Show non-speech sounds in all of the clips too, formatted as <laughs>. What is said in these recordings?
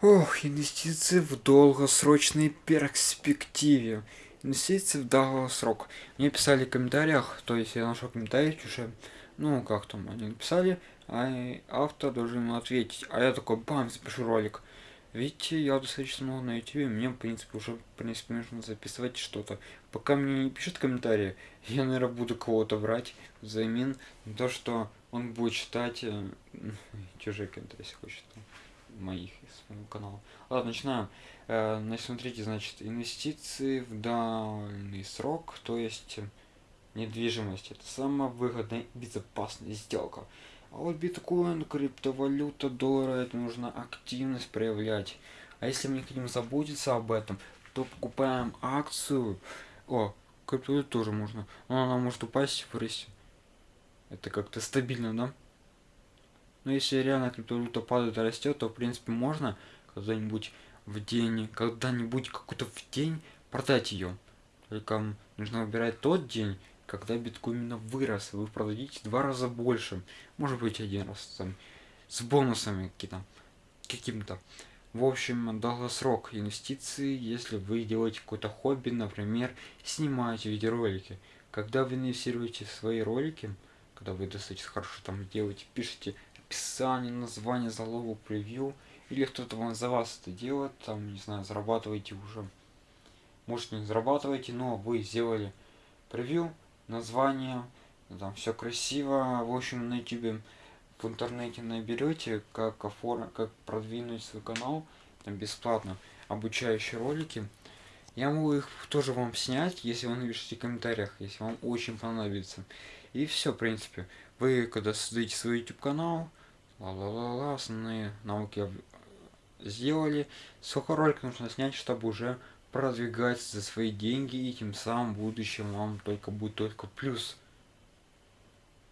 Ох, инвестиции в долгосрочной перспективе. Инвестиции в долгосрок. Мне писали в комментариях, то есть я нашел комментарий уже, ну как там, они написали, а автор должен ему ответить. А я такой, бам, запишу ролик. Видите, я достаточно много на YouTube, мне, в принципе, уже, в принципе, нужно записывать что-то. Пока мне не пишут комментарии, <laughs> я, наверное, буду кого-то брать взамен то, что он будет читать э, <laughs> чужие комментарии, если хочет моих из моего канала. Ладно, начинаем. Э, значит, смотрите, значит, инвестиции в дальний срок, то есть недвижимость. Это самая выгодная и безопасная сделка. А вот биткоин, криптовалюта, доллары, это нужно активность проявлять. А если мы хотим заботиться об этом, то покупаем акцию. О, криптовалюту тоже можно. Но она может упасть в рейсе. Это как-то стабильно, да? Но если реально криптовалюта падает и растет, то в принципе можно когда-нибудь в день, когда-нибудь какой-то в день продать ее. Только нужно выбирать тот день, когда биткоин именно вырос, вы продадите два раза больше, может быть один раз там, с бонусами какие-то, каким-то. В общем, долгосрок инвестиции, если вы делаете какое-то хобби, например, снимаете видеоролики. Когда вы инвестируете свои ролики, когда вы достаточно хорошо там делаете, пишете описание, название залога, превью, или кто-то вам за вас это делает, там, не знаю, зарабатываете уже. Может не зарабатываете, но вы сделали превью, название, там все красиво, в общем, на YouTube в интернете наберете, как оформить, как продвинуть свой канал, там бесплатно, обучающие ролики. Я могу их тоже вам снять, если вы напишите в комментариях, если вам очень понадобится. И все, в принципе. Вы, когда создаете свой YouTube канал, ла-ла-ла-ла, основные науки сделали. Сколько роликов нужно снять, чтобы уже продвигать за свои деньги, и тем самым в будущем вам только будет только плюс.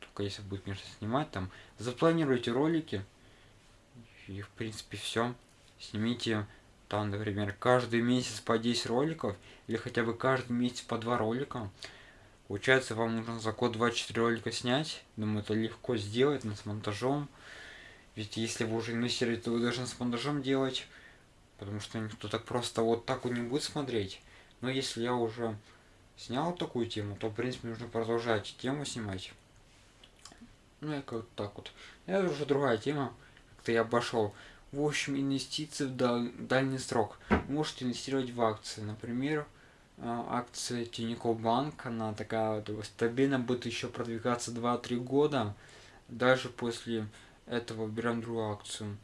Только если будет, конечно, снимать там. Запланируйте ролики, и в принципе все. Снимите там, например, каждый месяц по 10 роликов, или хотя бы каждый месяц по 2 ролика. Получается, вам нужно за год 24 ролика снять. Думаю, это легко сделать, но с монтажом. Ведь если вы уже инвестируете, то вы должны с монтажом делать. Потому что никто так просто вот так вот не будет смотреть. Но если я уже снял такую тему, то в принципе нужно продолжать тему снимать. Ну и как так вот. Это уже другая тема. Как-то я обошел. В общем, инвестиции в дальний срок. Вы можете инвестировать в акции. Например, а, акция Тинькофф Банк, она такая стабильно будет еще продвигаться 2-3 года. Даже после этого берем другую акцию.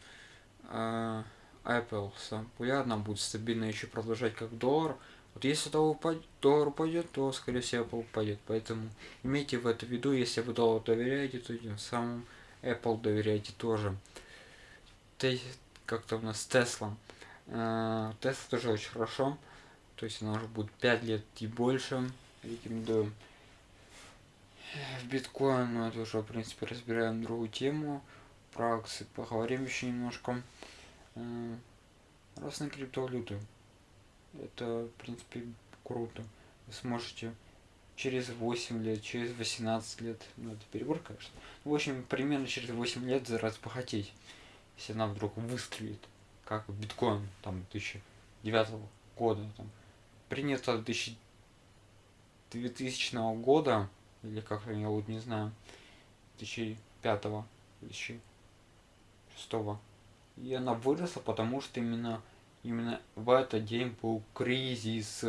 А, Apple сам популярна, будет стабильно еще продолжать как доллар. Вот если доллар упадет, доллар упадет, то скорее всего Apple упадет. Поэтому имейте в это в виду, если вы доллар доверяете, то тем самым Apple доверяете тоже. Как-то у нас Tesla. Tesla тоже очень хорошо. То есть она уже будет 5 лет и больше. Рекомендую. В биткоин мы это уже, в принципе, разбираем другую тему. Про акции поговорим еще немножко. Разные криптовалюты. Это, в принципе, круто. Вы сможете через 8 лет, через 18 лет, ну это перебор, конечно. В общем, примерно через 8 лет разбогатеть, если она вдруг выстрелит, как биткоин, там, 2009 года, там, принято 2000, 2000 года, или как я вот не знаю, 2005 2006 и она выросла, потому что именно, именно в этот день был кризис.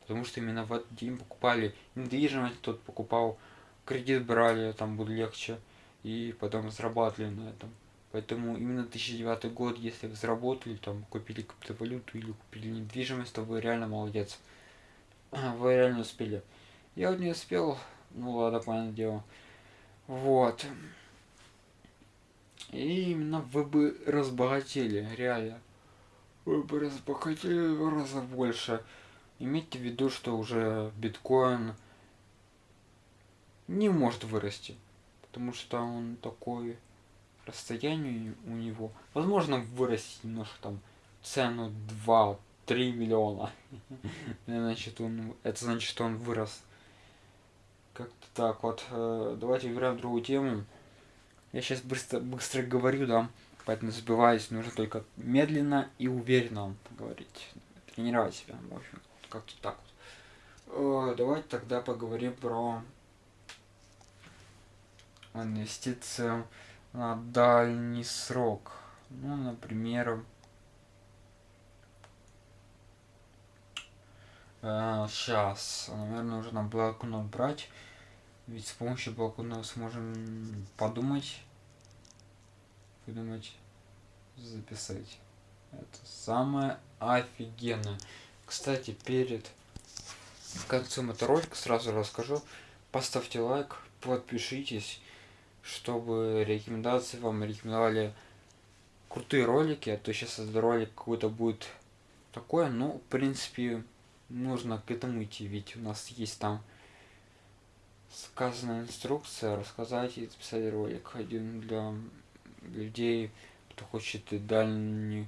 Потому что именно в этот день покупали недвижимость, тот покупал, кредит брали, там будет легче. И потом зарабатывали на этом. Поэтому именно 2009 год, если вы заработали, там, купили криптовалюту или купили недвижимость, то вы реально молодец. <clears throat> Вы реально успели. Я вот не успел, ну ладно, понятное дело. Вот. И именно вы бы разбогатели, реально. Вы бы разбогатели в раза больше. Имейте в виду, что уже биткоин не может вырасти. Потому что он такой расстояние у него. Возможно вырастить немножко там цену 2-3 миллиона. <laughs> значит он, это значит, что он вырос. Как-то так вот. Э, давайте выбираем другую тему. Я сейчас быстро, быстро говорю, да. Поэтому забиваясь, нужно только медленно и уверенно говорить. Тренировать себя, в общем, как-то так вот. Давайте тогда поговорим про инвестиции на дальний срок. Ну, например, сейчас, наверное, нужно блокнот брать. Ведь с помощью блокнота сможем подумать, выдумать, записать. Это самое офигенное. Кстати, перед концом этого ролика сразу расскажу. Поставьте лайк, подпишитесь, чтобы рекомендации вам рекомендовали крутые ролики. А то сейчас этот ролик какой-то будет такой. Ну, в принципе, нужно к этому идти, ведь у нас есть там сказанная инструкция рассказать и записать ролик один для людей, кто хочет дальний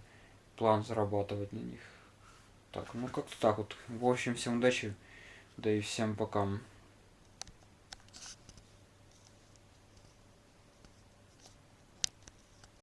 план зарабатывать на них. Так, ну как-то так вот. В общем, всем удачи, да и всем пока.